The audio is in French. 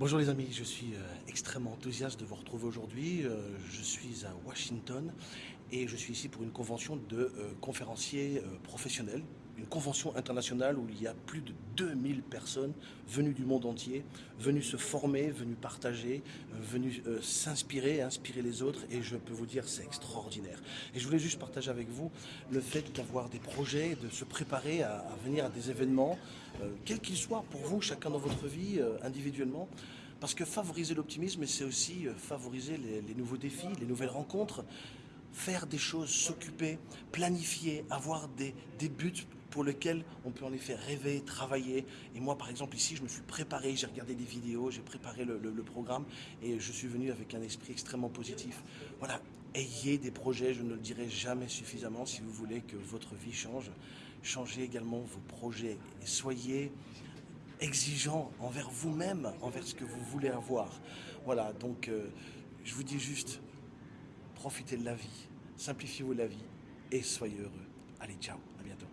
Bonjour les amis, je suis euh, extrêmement enthousiaste de vous retrouver aujourd'hui. Euh, je suis à Washington et je suis ici pour une convention de euh, conférenciers professionnels, une convention internationale où il y a plus de 2000 personnes venues du monde entier, venues se former, venues partager, venues s'inspirer, inspirer les autres. Et je peux vous dire c'est extraordinaire. Et je voulais juste partager avec vous le fait d'avoir des projets, de se préparer à, venir à des événements, quels qu'ils soient pour vous, chacun dans votre vie, individuellement, parce que favoriser l'optimisme, c'est aussi euh, favoriser les, nouveaux défis, les nouvelles rencontres, faire des choses, s'occuper, planifier, avoir des, buts pour lesquels on peut en effet rêver, travailler. Et moi, par exemple, ici, je me suis préparé, j'ai regardé des vidéos, j'ai préparé le, programme et je suis venu avec un esprit extrêmement positif. Voilà, ayez des projets, je ne le dirai jamais suffisamment si vous voulez que votre vie change. Changez également vos projets et soyez exigeant envers vous-même, envers ce que vous voulez avoir. Voilà, donc euh, je vous dis juste, profitez de la vie, simplifiez-vous la vie et soyez heureux. Allez, ciao, à bientôt.